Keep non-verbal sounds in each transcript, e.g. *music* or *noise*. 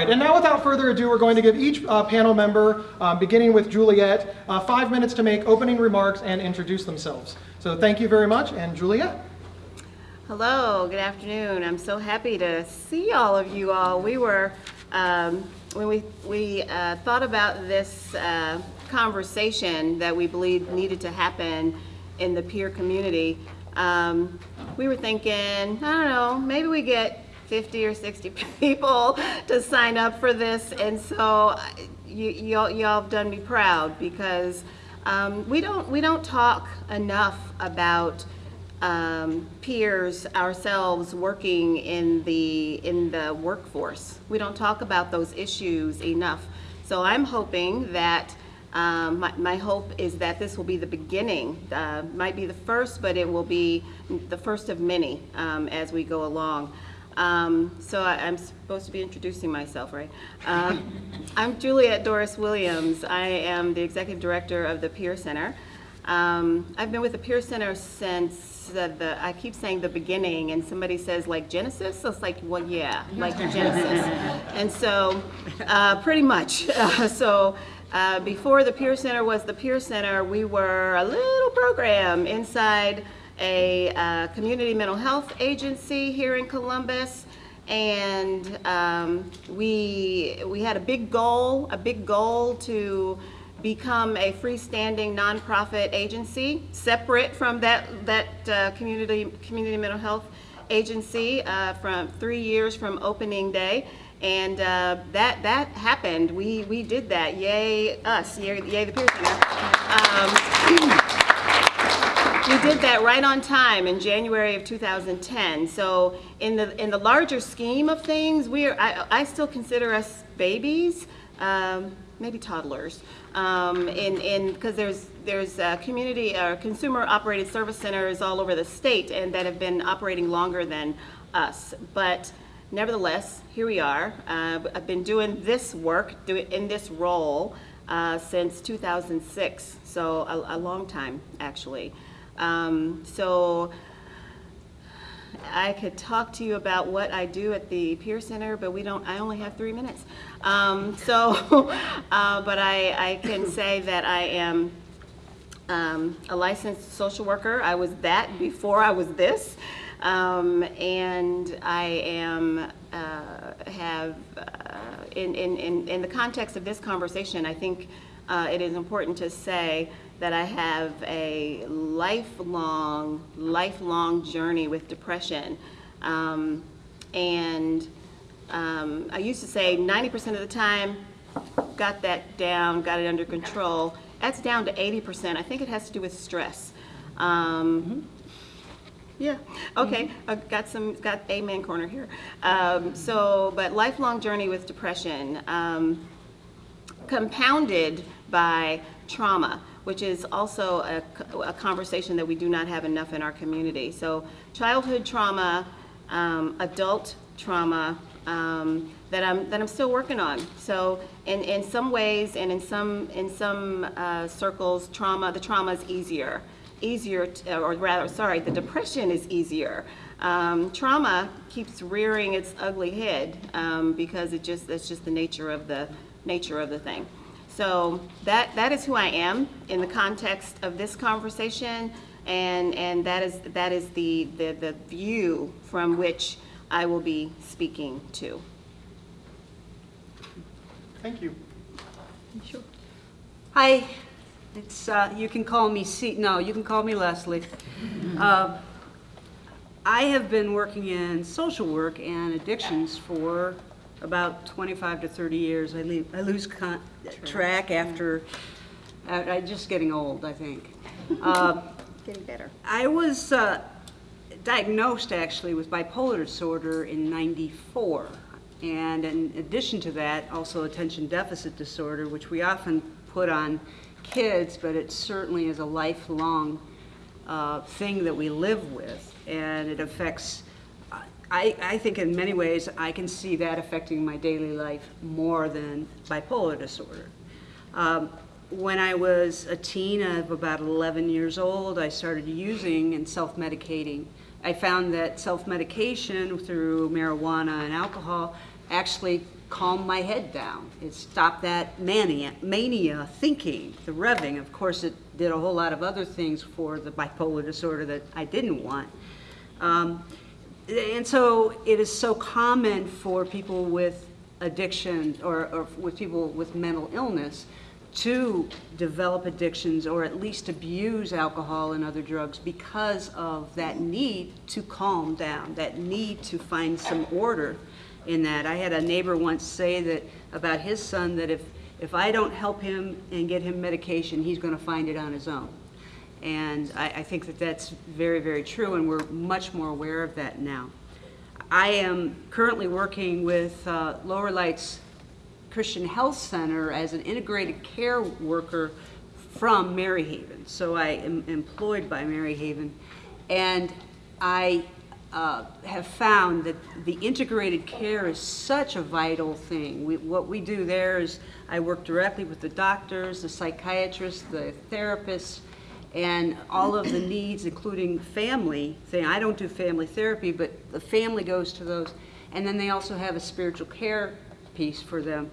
Right, and now without further ado, we're going to give each uh, panel member, um, beginning with Juliet, uh, five minutes to make opening remarks and introduce themselves. So thank you very much, and Juliet. Hello, good afternoon. I'm so happy to see all of you all. We were, um, when we, we uh, thought about this uh, conversation that we believed needed to happen in the peer community, um, we were thinking, I don't know, maybe we get 50 or 60 *laughs* people to sign up for this. And so you, y'all, y'all have done me proud because um, we, don't, we don't talk enough about um, peers ourselves working in the in the workforce. We don't talk about those issues enough. So I'm hoping that um, my, my hope is that this will be the beginning. Uh, might be the first, but it will be the first of many um, as we go along. Um, so I, am supposed to be introducing myself, right? Um, I'm Juliet Doris Williams. I am the executive director of the Peer Center. Um, I've been with the Peer Center since the, the, I keep saying the beginning, and somebody says like Genesis, so it's like, well, yeah, like Genesis. and so, uh, pretty much. Uh, *laughs* so, uh, before the Peer Center was the Peer Center, we were a little program inside a uh, community mental health agency here in Columbus and um, we we had a big goal, a big goal to become a freestanding nonprofit agency, separate from that that uh, community community mental health agency uh, from three years from opening day. And uh, that that happened. We we did that. Yay us! Yay, yay the Peer. Um, *clears throat* we did that right on time in January of 2010. So in the in the larger scheme of things, we are I, I still consider us babies, um, maybe toddlers. Um, in in because there's there's community or uh, consumer operated service centers all over the state and that have been operating longer than us, but. Nevertheless, here we are. Uh, I've been doing this work, do in this role, uh, since 2006, so a, a long time, actually. Um, so I could talk to you about what I do at the Peer Center, but we don't, I only have three minutes. Um, so, *laughs* uh, but I, I can say that I am um, a licensed social worker. I was that before I was this. Um, and I am, uh, have, uh, in, in, in, in the context of this conversation, I think uh, it is important to say that I have a lifelong, lifelong journey with depression. Um, and um, I used to say 90% of the time, got that down, got it under control. That's down to 80%. I think it has to do with stress. Um, mm -hmm. Yeah. Okay. Mm -hmm. I've got some. Got amen corner here. Um, so, but lifelong journey with depression, um, compounded by trauma which is also a, a, conversation that we do not have enough in our community. So childhood trauma, um, adult trauma um, that I'm that I'm still working on. So in, in some ways and in some in some uh, circles, trauma the trauma is easier, easier to, or rather sorry, the depression is easier. Um, trauma keeps rearing its ugly head um, because it just that's just the nature of the nature of the thing. So that, that is who I am in the context of this conversation, and, and that is, that is the, the, the view from which I will be speaking to. Thank you. Sure. Hi, it's, uh, you can call me C, no, you can call me Leslie. *laughs* Uh, I have been working in social work and addictions for about 25 to 30 years. I, leave, I lose track. track after, uh, I'm just getting old, I think. *laughs* Uh, getting better. I was uh, diagnosed actually with bipolar disorder in 94. And in addition to that, also attention deficit disorder, which we often put on kids, but it certainly is a lifelong uh, thing that we live with. And it affects I, I think in many ways I can see that affecting my daily life more than bipolar disorder. Um, when I was a teen of about 11 years old, I started using and self-medicating. I found that self-medication through marijuana and alcohol actually calmed my head down. It stopped that mania, mania thinking, the revving. Of course, it did a whole lot of other things for the bipolar disorder that I didn't want. Um, and so it is so common for people with addiction or, or with people with mental illness to develop addictions or at least abuse alcohol and other drugs because of that need to calm down, that need to find some order in that. I had a neighbor once say that about his son that if, if I don't help him and get him medication, he's going to find it on his own. And I, I think that that's very, very true, and we're much more aware of that now. I am currently working with uh, Lower Lights Christian Health Center as an integrated care worker from Maryhaven. So I am employed by Maryhaven. And I uh, have found that the integrated care is such a vital thing. We, what we do there is I work directly with the doctors, the psychiatrists, the therapists, and all of the needs, including family thing. I don't do family therapy, but the family goes to those. And then they also have a spiritual care piece for them.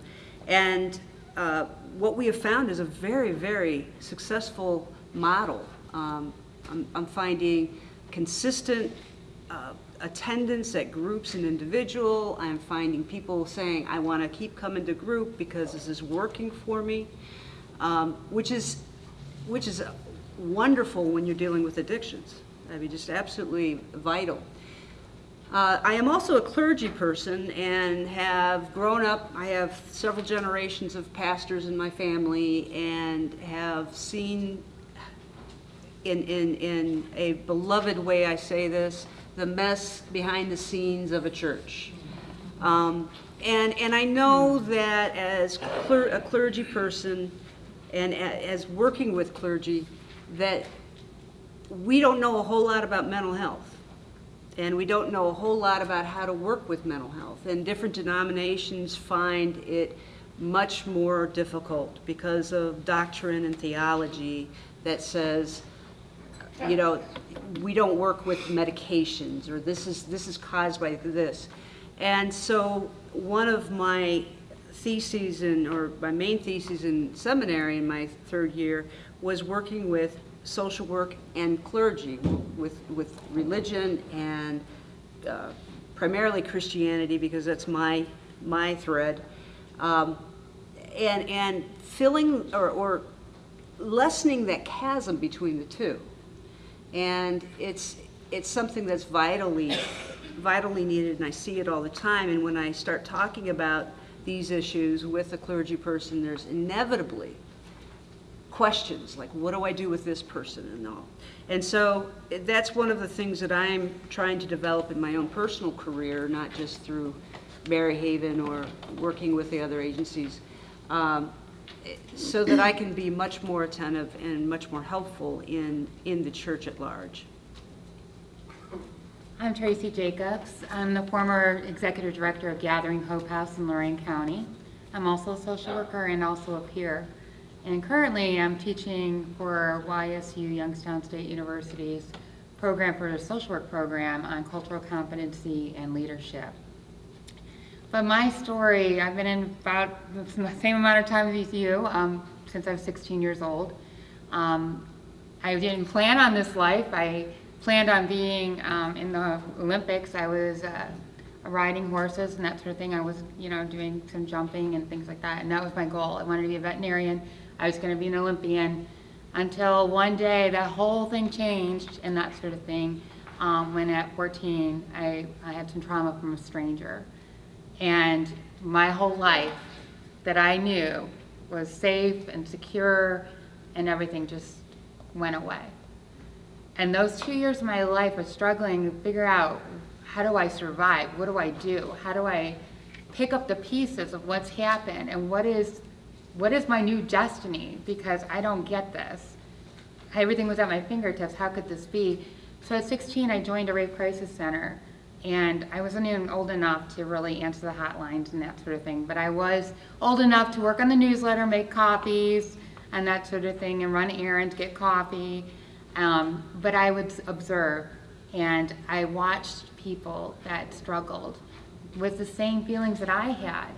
And uh, what we have found is a very, very successful model. Um, I'm, I'm finding consistent uh, attendance at groups and individual. I'm finding people saying, I want to keep coming to group because this is working for me, um, which is, which is wonderful when you're dealing with addictions. I mean, just absolutely vital. Uh, I am also a clergy person and have grown up, I have several generations of pastors in my family and have seen in, in, in a beloved way, I say this, the mess behind the scenes of a church. Um, and, and I know that as cler a clergy person and as working with clergy, that we don't know a whole lot about mental health. And we don't know a whole lot about how to work with mental health. And different denominations find it much more difficult because of doctrine and theology that says, you know, we don't work with medications or this is, this is caused by this. And so one of my theses in, or my main theses in seminary in my third year was working with social work and clergy, with, with religion and uh, primarily Christianity because that's my, my thread. Um, and, and filling or, or lessening that chasm between the two. And it's, it's something that's vitally, vitally needed, and I see it all the time. And when I start talking about these issues with a clergy person, there's inevitably questions like, what do I do with this person and all. And so that's one of the things that I'm trying to develop in my own personal career, not just through Maryhaven or working with the other agencies, um, so that I can be much more attentive and much more helpful in, in the church at large. I'm Tracy Jacobs. I'm the former executive director of Gathering Hope House in Lorain County. I'm also a social worker and also a peer. And currently I'm teaching for YSU Youngstown State University's program for the social work program on cultural competency and leadership. But my story, I've been in about the same amount of time as you, um, since I was 16 years old. Um, I didn't plan on this life. I planned on being um, in the Olympics. I was uh, riding horses and that sort of thing. I was, you know, doing some jumping and things like that, and that was my goal. I wanted to be a veterinarian. I was going to be an Olympian until one day that whole thing changed and that sort of thing. Um, when at 14, I, I had some trauma from a stranger. And my whole life that I knew was safe and secure and everything just went away. And those two years of my life was struggling to figure out how do I survive? What do I do? How do I pick up the pieces of what's happened and what is what is my new destiny? Because I don't get this. Everything was at my fingertips. How could this be? So at 16, I joined a rape crisis center. And I wasn't even old enough to really answer the hotlines and that sort of thing. But I was old enough to work on the newsletter, make copies, and that sort of thing, and run errands, get coffee. Um, but I would observe, and I watched people that struggled with the same feelings that I had.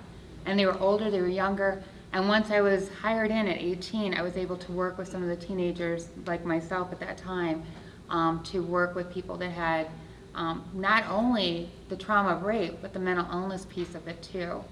And they were older, they were younger. And once I was hired in at 18, I was able to work with some of the teenagers, like myself at that time, um, to work with people that had um, not only the trauma of rape, but the mental illness piece of it too.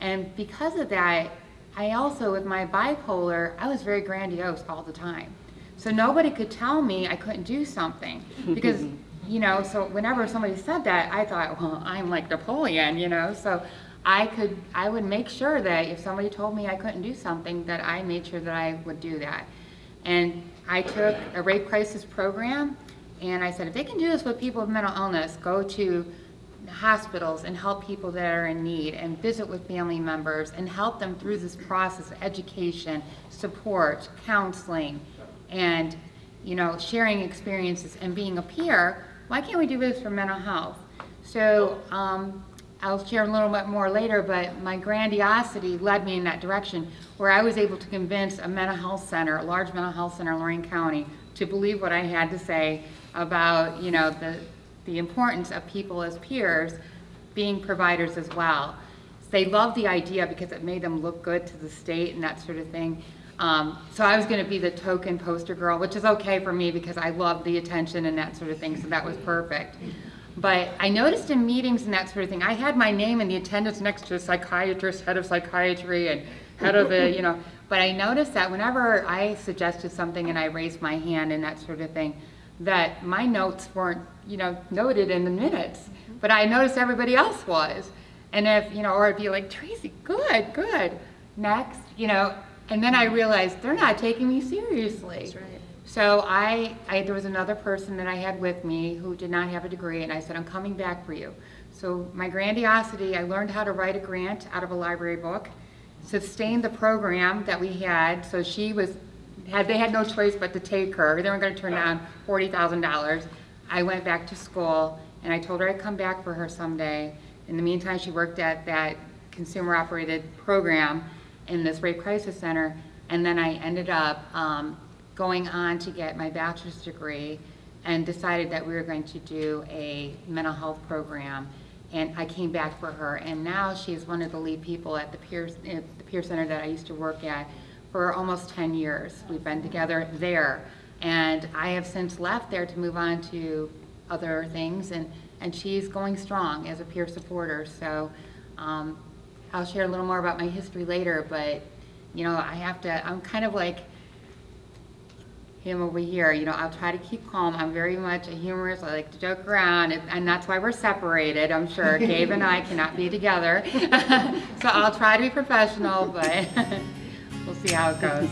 And because of that, I also, with my bipolar, I was very grandiose all the time. So nobody could tell me I couldn't do something *laughs* because, you know, so whenever somebody said that, I thought, well, I'm like Napoleon, you know, so I could, I would make sure that if somebody told me I couldn't do something, that I made sure that I would do that. And I took a rape crisis program, and I said, if they can do this with people with mental illness, go to hospitals and help people that are in need and visit with family members and help them through this process of education, support, counseling, and you know, sharing experiences and being a peer. Why can't we do this for mental health? So um, I'll share a little bit more later, but my grandiosity led me in that direction where I was able to convince a mental health center, a large mental health center in Lorain County, to believe what I had to say about, you know, the, the importance of people as peers being providers as well. They loved the idea because it made them look good to the state and that sort of thing. Um, so I was going to be the token poster girl, which is okay for me because I love the attention and that sort of thing, so that was perfect. But I noticed in meetings and that sort of thing, I had my name in the attendance next to a psychiatrist, head of psychiatry, and head of the, you know, but I noticed that whenever I suggested something and I raised my hand and that sort of thing, that my notes weren't, you know, noted in the minutes, but I noticed everybody else was. And if, you know, or it'd be like, Tracy, good, good, next, you know, and then I realized they're not taking me seriously. Right. So I, I, there was another person that I had with me who did not have a degree, and I said, I'm coming back for you. So my grandiosity, I learned how to write a grant out of a library book, sustained the program that we had, so she was, had, they had no choice but to take her. They weren't gonna turn down forty thousand dollars. I went back to school, and I told her I'd come back for her someday. In the meantime, she worked at that consumer-operated program in this rape crisis center, and then I ended up um, going on to get my bachelor's degree and decided that we were going to do a mental health program. And I came back for her, and now she's one of the lead people at the Peer, the Peer Center that I used to work at for almost 10 years. We've been together there. And I have since left there to move on to other things, and, and she's going strong as a peer supporter. So um, I'll share a little more about my history later, but, you know, I have to, I'm kind of like him over here, you know, I'll try to keep calm. I'm very much a humorist. I like to joke around, and- and that's why we're separated, I'm sure. *laughs* Gabe and I cannot be together. *laughs* So I'll try to be professional, but *laughs* we'll see how it goes.